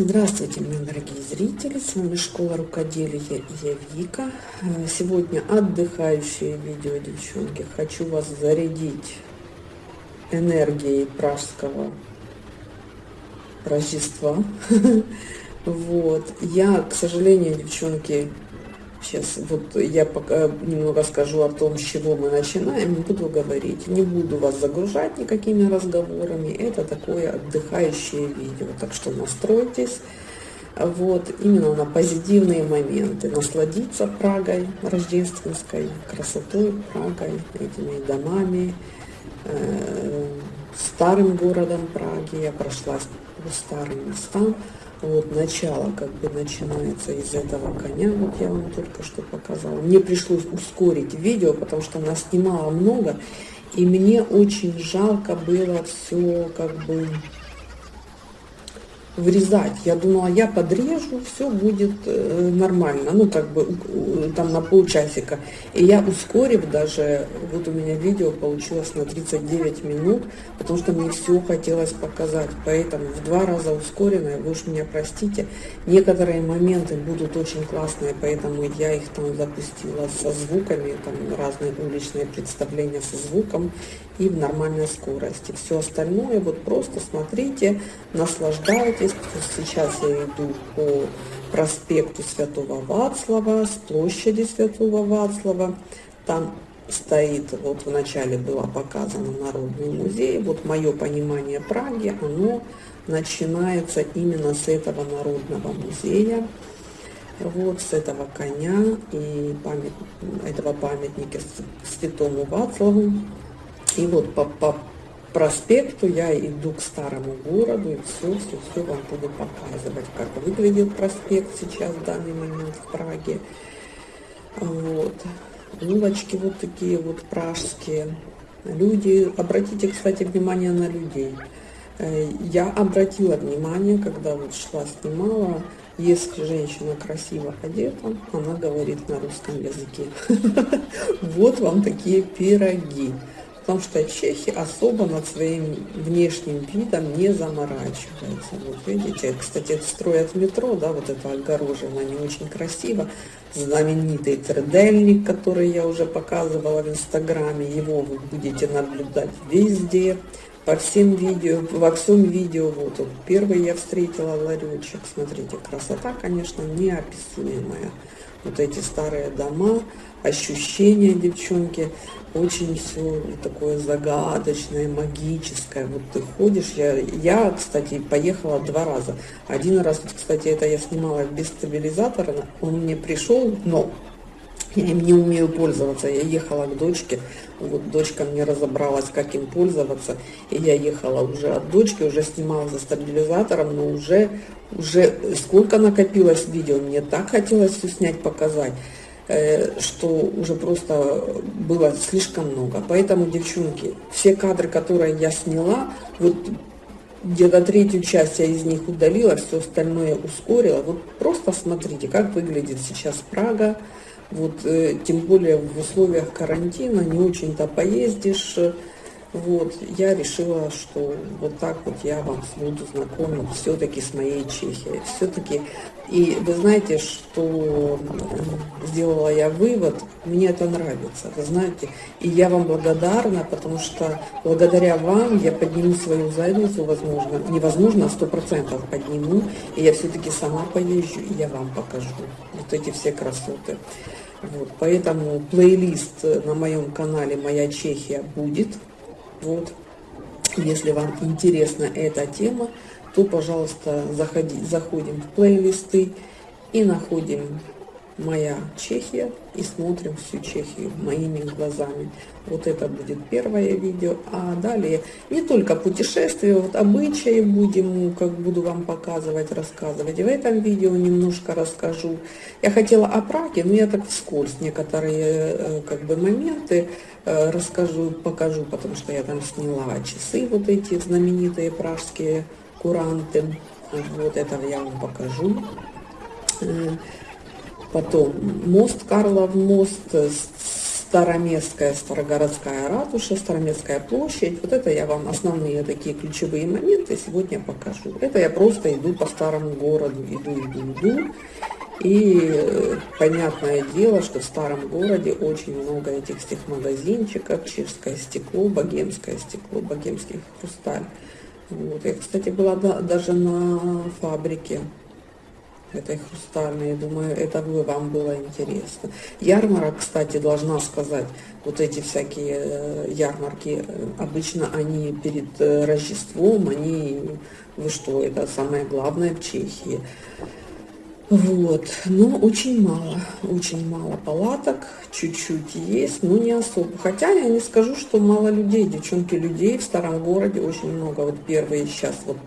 Здравствуйте, мои дорогие зрители! С вами Школа Рукоделия и я Вика. Э, сегодня отдыхающее видео, девчонки. Хочу вас зарядить энергией пражского Рождества. Вот. Я, к сожалению, девчонки, Сейчас вот я пока немного скажу о том, с чего мы начинаем, не буду говорить, не буду вас загружать никакими разговорами, это такое отдыхающее видео, так что настройтесь, вот, именно на позитивные моменты, насладиться Прагой рождественской, красотой Прагой, этими домами, э, старым городом Праги, я прошлась по старым местам, вот начало как бы начинается из этого коня, вот я вам только что показала. Мне пришлось ускорить видео, потому что она снимала много, и мне очень жалко было все как бы врезать. Я думала, я подрежу, все будет э, нормально, ну как бы там на полчасика. И я ускорив даже, вот у меня видео получилось на 39 минут, потому что мне все хотелось показать. Поэтому в два раза ускоренное, вы уж меня простите, некоторые моменты будут очень классные, поэтому я их там запустила со звуками, там разные уличные представления со звуком и в нормальной скорости. Все остальное вот просто смотрите, наслаждайтесь. Сейчас я иду по проспекту Святого Вацлава, с площади Святого Вацлава. Там стоит, вот в начале было показано Народный музей. Вот мое понимание Праги, оно начинается именно с этого Народного музея. Вот с этого коня и память, этого памятника Святому Вацлаву. И вот по, по проспекту я иду к старому городу и все, все, все вам буду показывать, как выглядит проспект сейчас в данный момент в Праге. Вот. Улочки вот такие вот пражские. Люди, обратите, кстати, внимание на людей. Э, я обратила внимание, когда вот шла, снимала, если женщина красиво одета, она говорит на русском языке. Вот вам такие пироги потому что чехи особо над своим внешним видом не заморачиваются. Вот видите, кстати, строят метро, да, вот это огорожено, не очень красиво. Знаменитый тредельник, который я уже показывала в инстаграме, его вы будете наблюдать везде, по всем видео, во всем видео, вот, вот первый я встретила ларечек, смотрите, красота, конечно, неописуемая. Вот эти старые дома, ощущения, девчонки, очень все такое загадочное, магическое. Вот ты ходишь, я, я, кстати, поехала два раза. Один раз, кстати, это я снимала без стабилизатора, он мне пришел, но я им не умею пользоваться. Я ехала к дочке, вот дочка мне разобралась, как им пользоваться, и я ехала уже от дочки, уже снимала за стабилизатором, но уже, уже сколько накопилось видео, мне так хотелось все снять, показать. Э, что уже просто было слишком много. Поэтому, девчонки, все кадры, которые я сняла, вот где-то третью часть я из них удалила, все остальное ускорила. Вот просто смотрите, как выглядит сейчас Прага. Вот, э, тем более в условиях карантина не очень-то поездишь, вот, я решила, что вот так вот я вам буду знакомить все-таки с моей Чехией. Все-таки, и вы знаете, что сделала я вывод, мне это нравится, вы знаете, и я вам благодарна, потому что благодаря вам я подниму свою задницу, возможно, невозможно, а сто процентов подниму, и я все-таки сама поезжу, и я вам покажу вот эти все красоты. Вот, поэтому плейлист на моем канале «Моя Чехия» будет, вот. Если вам интересна эта тема, то, пожалуйста, заходи, заходим в плейлисты и находим «Моя Чехия» и смотрим всю Чехию моими глазами. Вот это будет первое видео. А далее не только путешествия, вот обычаи будем, как буду вам показывать, рассказывать. И в этом видео немножко расскажу. Я хотела о Праге, но я так вскользь некоторые э, как бы моменты Э, расскажу, покажу, потому что я там сняла часы, вот эти знаменитые пражские куранты. Вот это я вам покажу. Э, потом мост, Карлов мост, Староместская, Старогородская ратуша, Староместская площадь. Вот это я вам основные такие ключевые моменты сегодня покажу. Это я просто иду по старому городу, иду, иду, иду. И э, понятное дело, что в старом городе очень много этих всех магазинчиков, чешское стекло, богемское стекло, богемский хрусталь. Вот. Я, кстати, была даже на фабрике этой хрустальной. Думаю, это бы вам было интересно. Ярмарок, кстати, должна сказать, вот эти всякие э, ярмарки, э, обычно они перед э, Рождеством, они, вы что, это самое главное в Чехии. Вот, но очень мало, очень мало палаток, чуть-чуть есть, но не особо. Хотя я не скажу, что мало людей, девчонки, людей в старом городе очень много. Вот первые сейчас вот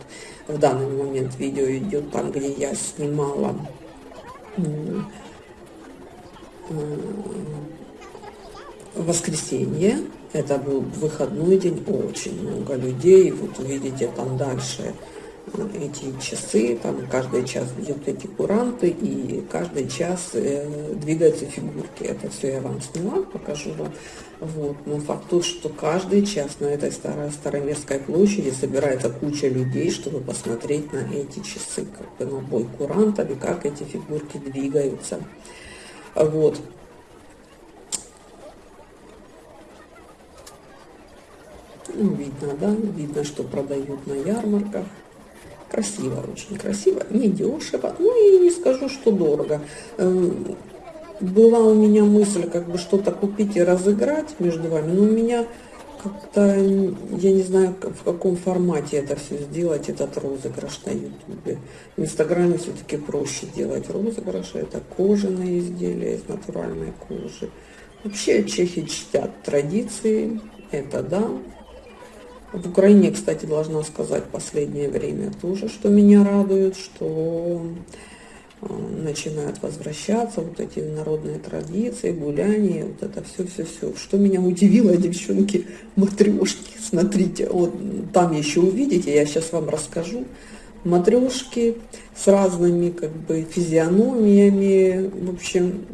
в данный момент видео идет там, где я снимала воскресенье. Это был выходной день, очень много людей. Вот видите, там дальше эти часы, там каждый час бьют эти куранты, и каждый час э, двигаются фигурки. Это все я вам сняла, покажу вам. Вот. Но факт тот, что каждый час на этой старой Староместской площади собирается куча людей, чтобы посмотреть на эти часы, как бы на бой курантов и как эти фигурки двигаются. Вот. Ну, видно, да, видно, что продают на ярмарках. Красиво, очень красиво, не дешево, ну и не скажу, что дорого. Эм, была у меня мысль как бы что-то купить и разыграть между вами, но у меня как-то, я не знаю, в каком формате это все сделать, этот розыгрыш на ютубе. В инстаграме все-таки проще делать розыгрыши, это кожаные изделия из натуральной кожи. Вообще чехи чтят традиции, это да, в Украине, кстати, должна сказать последнее время тоже, что меня радует, что э, начинают возвращаться вот эти народные традиции, гуляния, вот это все-все-все. Что меня удивило, девчонки, матрешки, смотрите, вот там еще увидите, я сейчас вам расскажу. Матрешки с разными как бы физиономиями, в общем,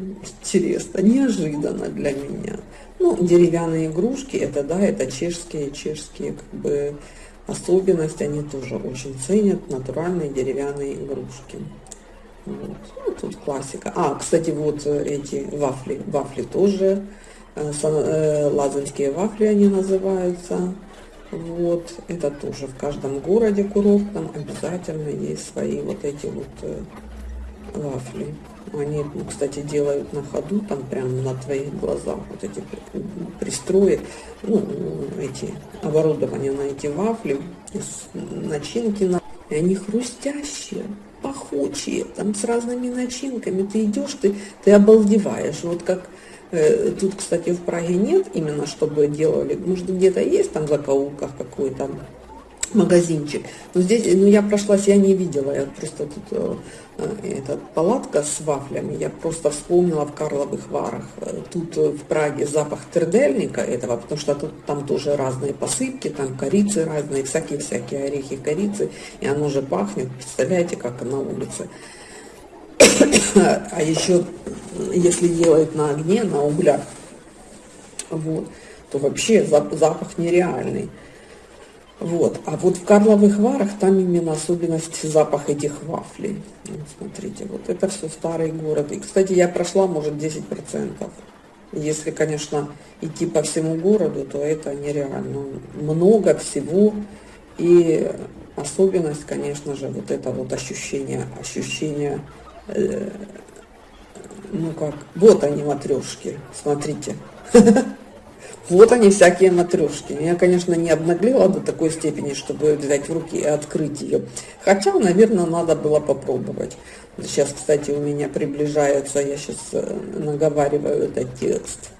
интересно, неожиданно для меня. Ну, деревянные игрушки, это да, это чешские, чешские как бы особенности, они тоже очень ценят натуральные деревянные игрушки. Вот. Ну, тут классика. А, кстати, вот э, эти вафли, вафли тоже, э, э, лазанские вафли они называются. Вот, это тоже в каждом городе курортном обязательно есть свои вот эти вот вафли. Они, кстати, делают на ходу, там прямо на твоих глазах вот эти пристрои, ну, эти оборудования на эти вафли, начинки, на... и они хрустящие, пахучие, там с разными начинками. Ты идешь, ты, ты обалдеваешь. Вот как э, тут, кстати, в Праге нет именно, чтобы делали, может, где-то есть там в закоулках какой-то магазинчик. Но здесь, ну, я прошлась, я не видела, я просто тут э, э эта палатка с вафлями, я просто вспомнила в Карловых Варах. Тут э, в Праге запах тердельника этого, потому что тут там тоже разные посыпки, там корицы разные, всякие-всякие орехи корицы, и оно же пахнет, представляете, как на улице. а еще, если делать на огне, на углях, вот, то вообще запах нереальный. Вот. А вот в Карловых Варах там именно особенность запах этих вафлей. Вот, смотрите, вот это все старый город. И, кстати, я прошла, может, 10%. Если, конечно, идти по всему городу, то это нереально. Много всего. И особенность, конечно же, вот это вот ощущение, ощущение, э, ну как, вот они матрешки, смотрите. Вот они, всякие матрешки. Я, конечно, не обнаглела до такой степени, чтобы взять в руки и открыть ее. Хотя, наверное, надо было попробовать. Сейчас, кстати, у меня приближается, я сейчас э, наговариваю этот текст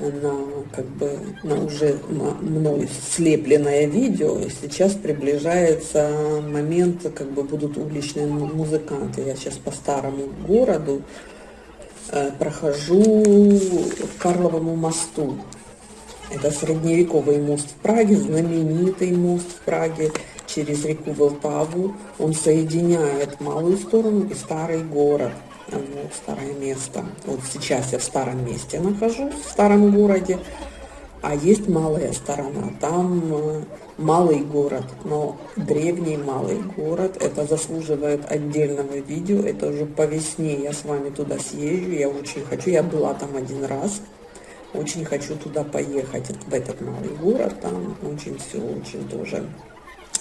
на как бы на уже мной слепленное видео. И сейчас приближается момент, как бы будут уличные музыканты. Я сейчас по старому городу прохожу к Карловому мосту. Это средневековый мост в Праге, знаменитый мост в Праге через реку Волтаву. Он соединяет малую сторону и старый город. Вот, старое место. Вот сейчас я в старом месте нахожусь, в старом городе. А есть малая сторона, там э, малый город, но древний малый город, это заслуживает отдельного видео, это уже по весне я с вами туда съезжу, я очень хочу, я была там один раз, очень хочу туда поехать, в этот малый город, там очень все, очень тоже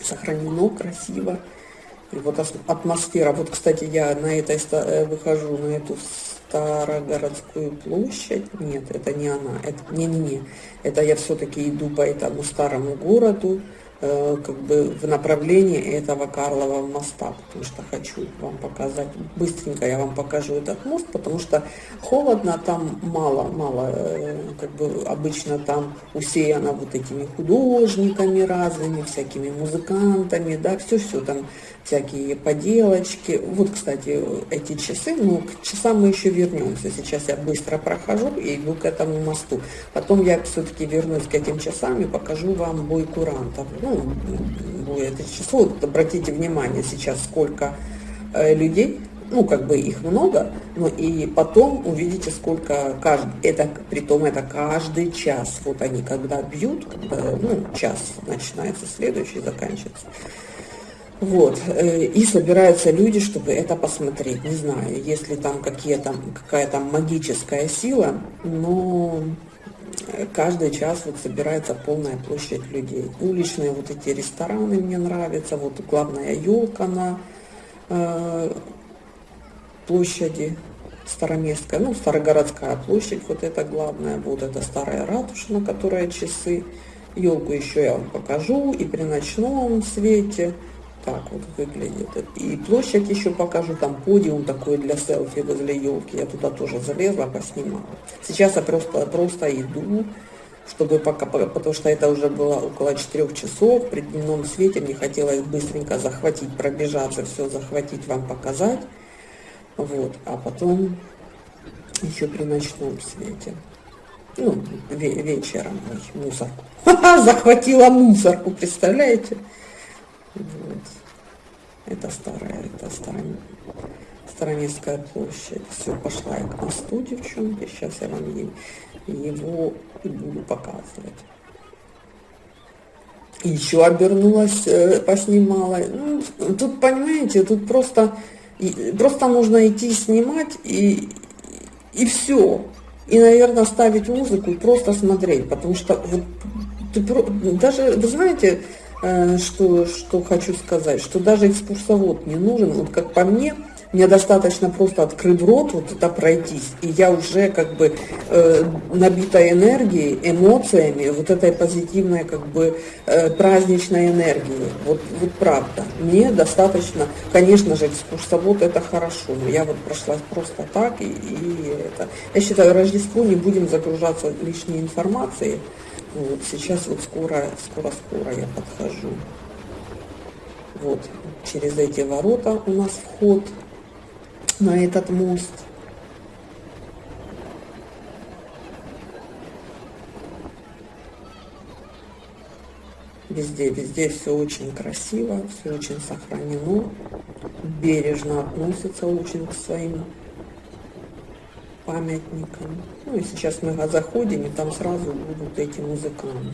сохранено, красиво. И вот атмосфера, вот, кстати, я на этой, э, выхожу на эту Старогородскую площадь. Нет, это не она. Это не-не-не. Это я все-таки иду по этому старому городу. Э, как бы в направлении этого Карлова моста, потому что хочу вам показать, быстренько я вам покажу этот мост, потому что холодно, там мало, мало, э, как бы обычно там усеяно вот этими художниками разными, всякими музыкантами, да, все-все там, всякие поделочки. Вот, кстати, эти часы, ну, к часам мы еще вернемся. Сейчас я быстро прохожу и иду к этому мосту. Потом я все-таки вернусь к этим часам и покажу вам бой курантов ну, это число, обратите внимание сейчас, сколько э, людей, ну, как бы их много, но и потом увидите, сколько каждый, это, притом это каждый час, вот они когда бьют, когда, ну, час начинается, следующий заканчивается. Вот, э, и собираются люди, чтобы это посмотреть. Не знаю, если там какие-то, какая-то магическая сила, но каждый час вот собирается полная площадь людей. Уличные вот эти рестораны мне нравятся, вот главная елка на э, площади Староместская, ну, Старогородская площадь, вот это главная, вот это старая ратуша, на которой часы. Елку еще я вам покажу и при ночном свете так вот выглядит. И площадь еще покажу, там подиум такой для селфи возле елки. Я туда тоже залезла, поснимала. Сейчас я просто, просто иду, чтобы пока, потому что это уже было около 4 часов, при дневном свете мне хотелось быстренько захватить, пробежаться, все захватить, вам показать. Вот, а потом еще при ночном свете. Ну, вечером, мусорку. Захватила мусорку, представляете? Вот. Это старая, это старая, Староместская площадь. Все, пошла я к мосту, девчонки. Сейчас я вам его и буду показывать. Еще обернулась, э, поснимала. Ну, тут, понимаете, тут просто, просто нужно идти снимать и, и все. И, наверное, ставить музыку и просто смотреть. Потому что вот, ты, даже, вы знаете, что, что хочу сказать, что даже экскурсовод не нужен, вот как по мне, мне достаточно просто открыть рот, вот это пройтись, и я уже как бы э, набита энергией, эмоциями, вот этой позитивной как бы э, праздничной энергией. Вот, вот правда. Мне достаточно, конечно же, экскурсовод это хорошо, но я вот прошлась просто так, и, и это. Я считаю, Рождество не будем загружаться лишней информацией, вот сейчас вот скоро, скоро-скоро я подхожу. Вот через эти ворота у нас вход на этот мост. Везде, везде все очень красиво, все очень сохранено, бережно относятся очень к своим памятникам. Ну и сейчас мы заходим, и там сразу будут эти музыканты.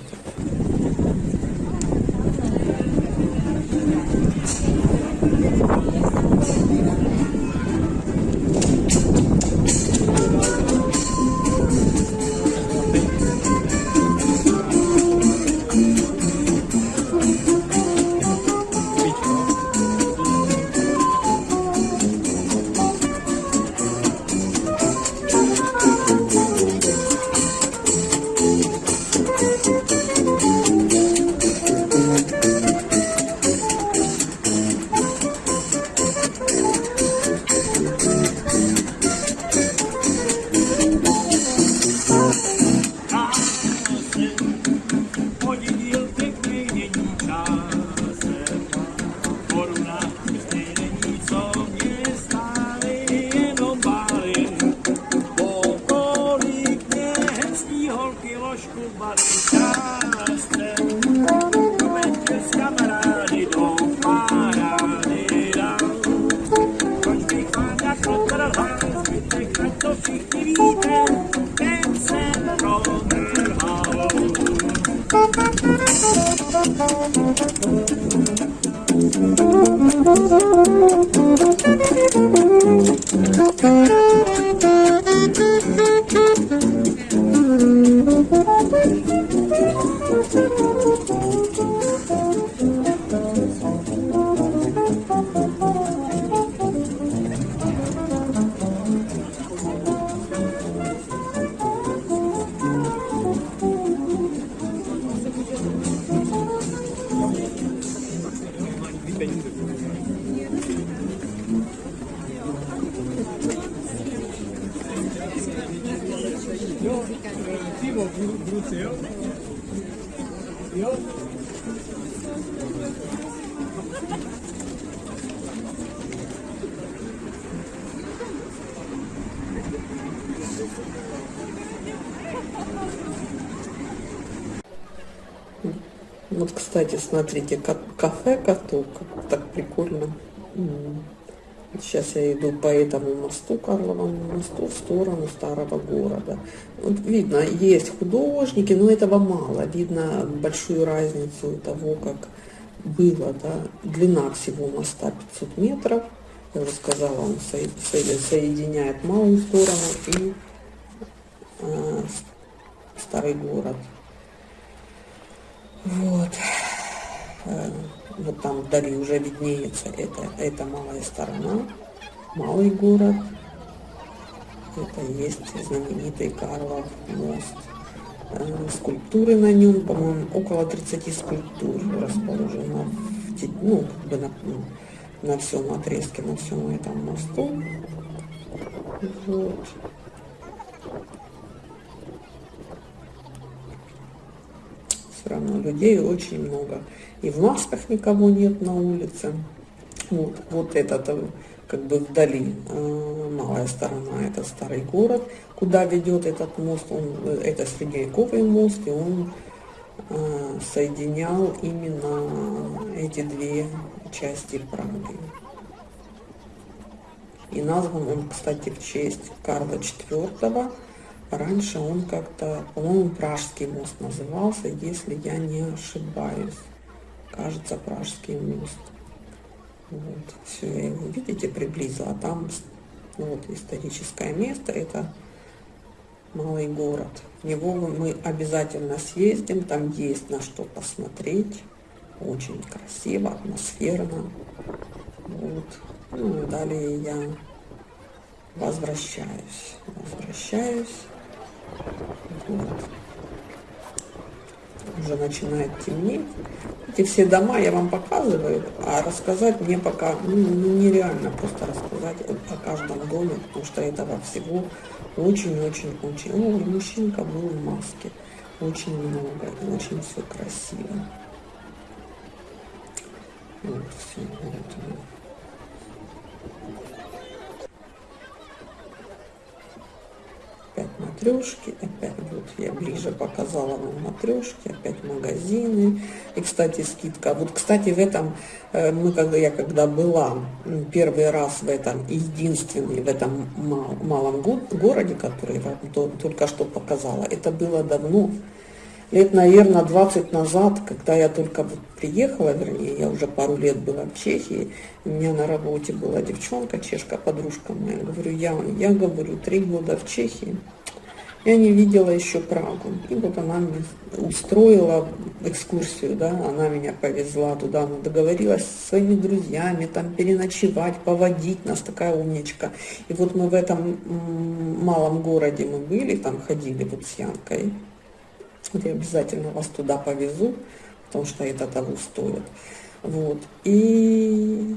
Oh. Смотрите, кафе каток, так прикольно. Сейчас я иду по этому мосту, Карловому мосту, в сторону старого города. Вот видно, есть художники, но этого мало. Видно большую разницу того, как было. Да? Длина всего моста 500 метров. Я уже сказала, он соединяет малую сторону и э, старый город. Вот. Э, вот там вдали уже виднеется это, это малая сторона, малый город. Это есть знаменитый Карлов мост. Э, скульптуры на нем, по-моему, около 30 скульптур расположено в, ну, как бы на, на всем отрезке, на всем этом мосту. Вот. Все равно людей очень много и в масках никого нет на улице. Вот, вот этот э, как бы вдали э, малая сторона, это старый город, куда ведет этот мост, он, э, это средневековый мост, и он э, соединял именно эти две части Праги. И назван он, кстати, в честь Карла IV. Раньше он как-то, по-моему, Пражский мост назывался, если я не ошибаюсь кажется, Пражский мост. Вот, все, я его, видите, приблизила. А там вот историческое место, это малый город. В него мы обязательно съездим, там есть на что посмотреть. Очень красиво, атмосферно. Вот. Ну и далее я возвращаюсь. Возвращаюсь. Вот уже начинает темнеть. Эти все дома я вам показываю, а рассказать мне пока ну, ну нереально просто рассказать о каждом доме, потому что этого всего очень-очень-очень. О, мужчинка был в маске. Очень много, и очень все красиво. Вот, все, вот. опять матрешки, опять вот я ближе показала вам матрешки, опять магазины. И, кстати, скидка. Вот, кстати, в этом, э, мы когда я когда была первый раз в этом, единственный в этом малом городе, который я только что показала, это было давно, лет, наверное, 20 назад, когда я только вот приехала, вернее, я уже пару лет была в Чехии, у меня на работе была девчонка, чешка, подружка моя, говорю, я, я говорю, три года в Чехии, я не видела еще Прагу. И вот она мне устроила экскурсию, да, она меня повезла туда, она договорилась со своими друзьями, там переночевать, поводить, нас такая умничка. И вот мы в этом малом городе мы были, там ходили вот с Янкой, я обязательно вас туда повезу, потому что это того стоит. Вот. И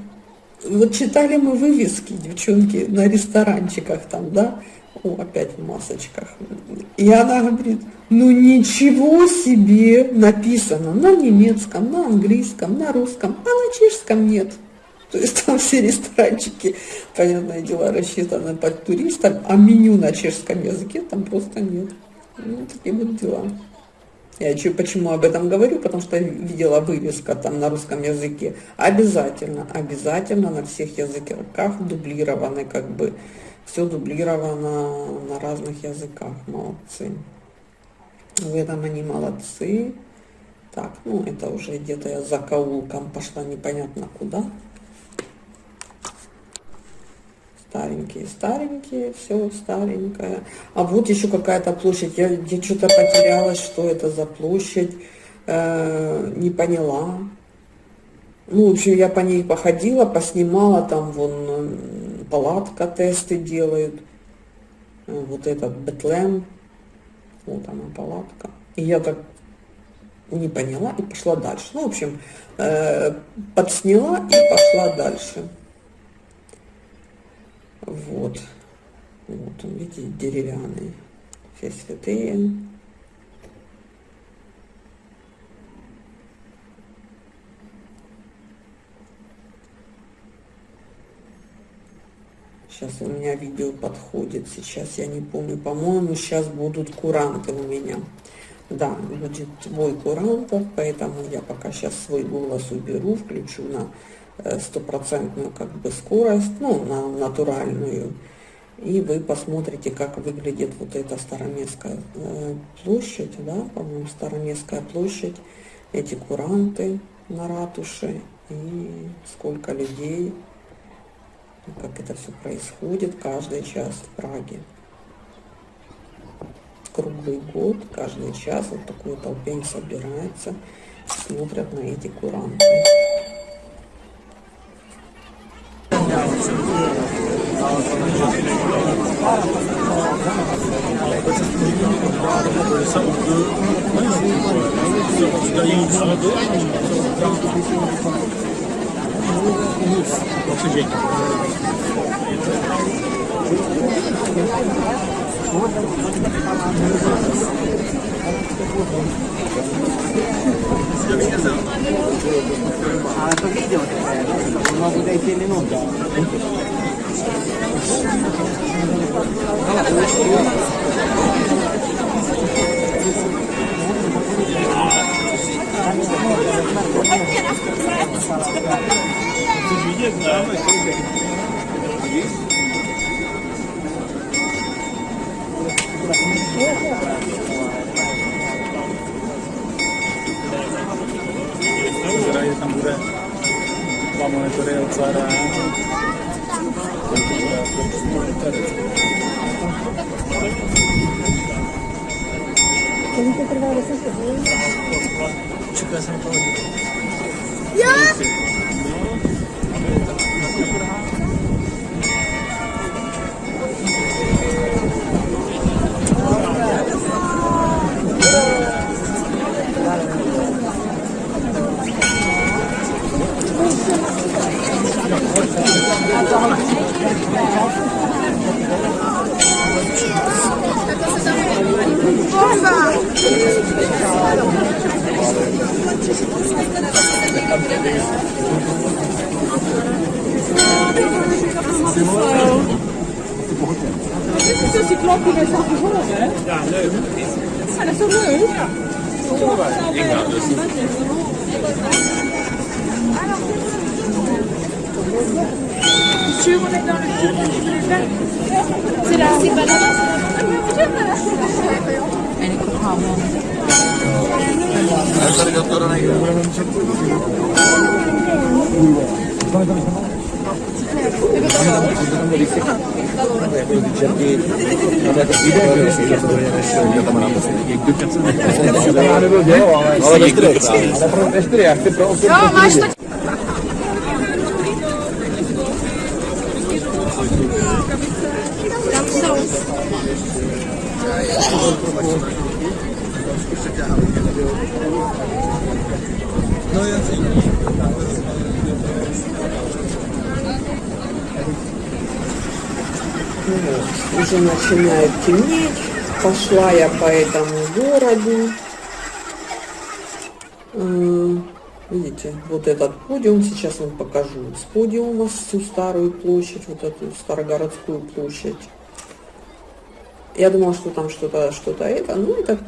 вот читали мы вывески, девчонки, на ресторанчиках там, да, о, опять в масочках. И она говорит, ну ничего себе написано на немецком, на английском, на русском, а на чешском нет. То есть там все ресторанчики, понятное дело, рассчитаны под туристов, а меню на чешском языке там просто нет. Ну, такие вот дела. Я чё, почему об этом говорю? Потому что видела вывеска там на русском языке. Обязательно, обязательно на всех языках дублированы, как бы, все дублировано на разных языках. Молодцы. В этом они молодцы. Так, ну это уже где-то я за каулком пошла непонятно куда. Старенькие, старенькие, все старенькое. А вот еще какая-то площадь. Я, я что-то потерялась, что это за площадь. Э, не поняла. Ну, в общем, я по ней походила, поснимала, там вон палатка, тесты делают. Вот этот Бетлем. Вот она, палатка. И я так не поняла и пошла дальше. Ну, в общем, э, подсняла и пошла дальше. Вот. Вот он, видите, деревянный. Все святые. Сейчас у меня видео подходит. Сейчас я не помню. По-моему, сейчас будут куранты у меня. Да, будет твой курантов, поэтому я пока сейчас свой голос уберу, включу на э, стопроцентную как бы скорость, ну, на натуральную. И вы посмотрите, как выглядит вот эта Староместская э, площадь, да, по-моему, Староместская площадь, эти куранты на ратуше и сколько людей, как это все происходит каждый час в Праге круглый год, каждый час вот такой толпень собирается, смотрят на эти куранты. А это видео такое, да? Могу дойти минуту. Zraje tam bude dva monitory od Zara. Kolik to trvá 10 hodin? Juga. Maçta начинает темнеть. Пошла я по этому городу. Э, Видите, вот этот подиум, сейчас вам покажу с подиума всю старую площадь, вот эту Старогородскую площадь. Я думала, что там что-то, что-то это, ну это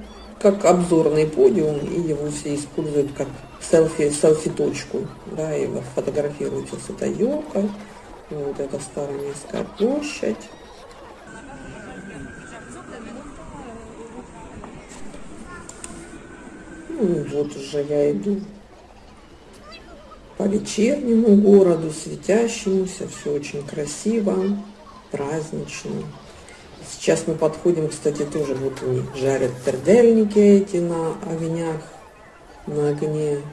как обзорный подиум, и его все используют как селфи, селфи-точку, да, и фотографируются с этой елкой. Вот это Староместская площадь. Ну, вот уже я иду по вечернему городу, светящемуся, все очень красиво, празднично. Сейчас мы подходим, кстати, тоже вот они жарят пердельники эти на огнях, на огне.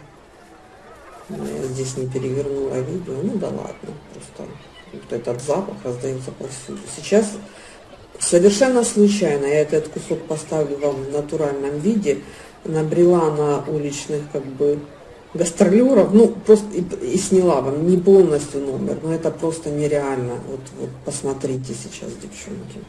Я здесь не перевернула видео, ну да ладно, просто вот этот запах раздается повсюду. Сейчас совершенно случайно, я этот кусок поставлю вам в натуральном виде, набрела на уличных как бы гастролеров, ну просто и, и сняла вам не полностью номер, но это просто нереально. Вот, вот посмотрите сейчас, девчонки.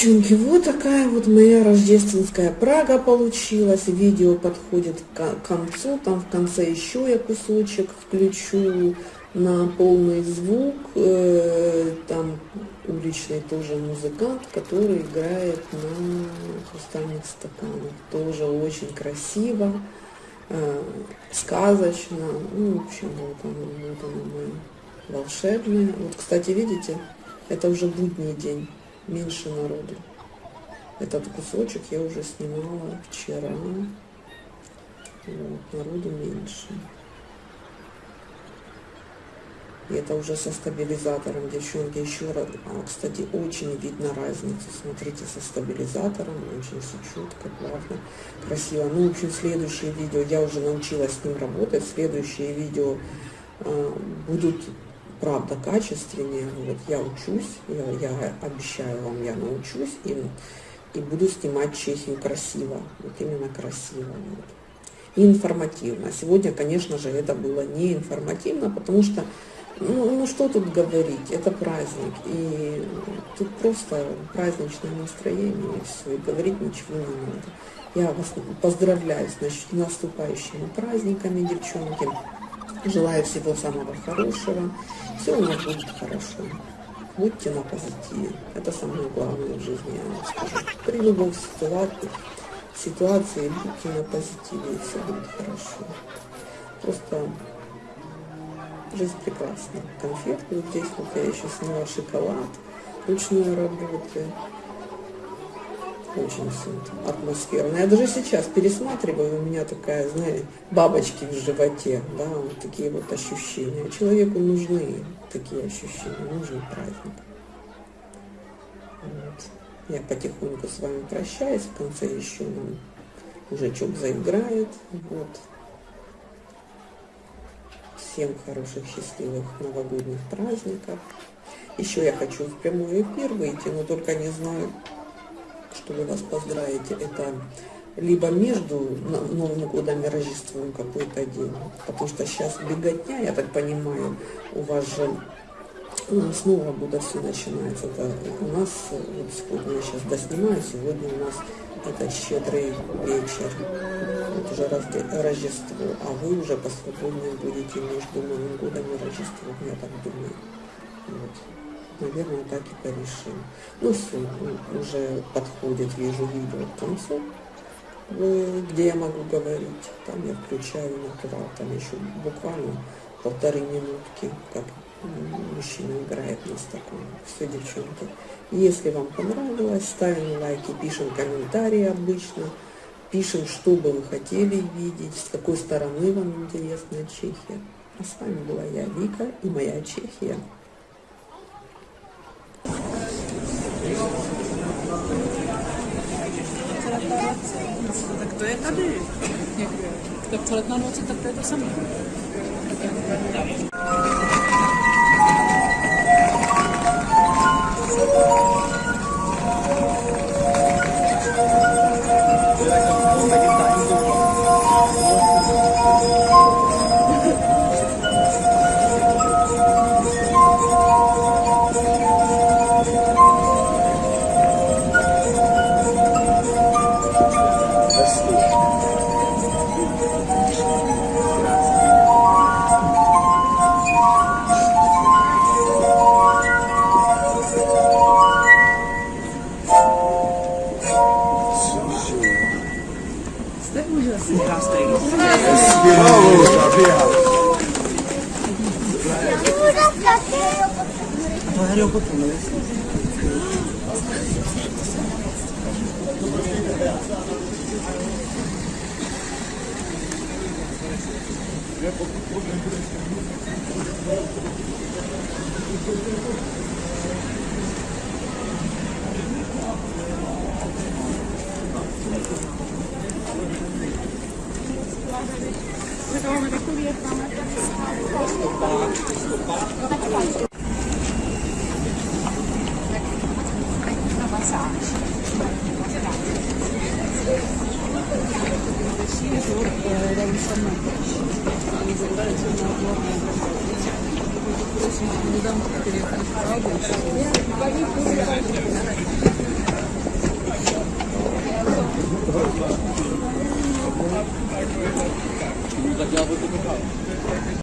Девчонки, вот такая вот моя рождественская Прага получилась. Видео подходит к концу. Там в конце еще я кусочек включу на полный звук. Э, там уличный тоже музыкант, который играет на хрустальных стаканах. Тоже очень красиво. э, сказочно. Ну, в общем, вот оно, вот оно мы волшебное. Вот, кстати, видите, это уже будний день, меньше народу. Этот кусочек я уже снимала вчера. Вот, народу меньше. И это уже со стабилизатором, девчонки, еще раз. А, кстати, очень видно разницу. Смотрите, со стабилизатором, очень все четко, плавно, красиво. Ну, в общем, следующие видео, я уже научилась с ним работать. Следующие видео э, будут, правда, качественнее. Вот я учусь, я, я обещаю вам, я научусь. И, и буду снимать Чехию красиво. Вот именно красиво. Вот. И информативно. Сегодня, конечно же, это было не информативно, потому что ну, ну что тут говорить, это праздник, и тут просто праздничное настроение, и все, и говорить ничего не надо. Я вас поздравляю с значит, наступающими праздниками, девчонки. Желаю всего самого хорошего. Все у нас будет хорошо. Будьте на позитиве. Это самое главное в жизни, я вам скажу. При любой ситуации, ситуации будьте на позитиве, и все будет хорошо. Просто Жизнь прекрасна. Конфетки вот здесь вот я еще сняла шоколад ручной работы. Очень все атмосферно. Я даже сейчас пересматриваю, у меня такая, знаете, бабочки в животе, да, вот такие вот ощущения. Человеку нужны такие ощущения, нужен праздник. Вот. Я потихоньку с вами прощаюсь, в конце еще нам уже чок заиграет. Вот. Всем хороших, счастливых новогодних праздников. Еще я хочу в прямой эфир выйти, но только не знаю, что вы вас поздравите. Это либо между Новым годом и Рождеством какой-то день, потому что сейчас беготня, я так понимаю, у вас же ну, с Нового года все начинается. Это у нас, вот сегодня я сейчас доснимаю, сегодня у нас это щедрый вечер, вот уже Рождество, а вы уже посвободнее будете между Новым годом и Рождеством, я так думаю. Вот. Наверное, так и порешим. Ну все, уже подходит, вижу видео к концу, где я могу говорить. Там я включаю натурал, там еще буквально полторы минутки, как мужчина играет на стакане. Все, девчонки. Если вам понравилось, ставим лайки, пишем комментарии обычно, пишем, что бы вы хотели видеть, с какой стороны вам интересна Чехия. А с вами была я, Вика, и моя Чехия. To je tady. Tak přelet na noci, tak to je to samé. Deve um Jaci das três. Agora eu vou comer. Thank you. Я буду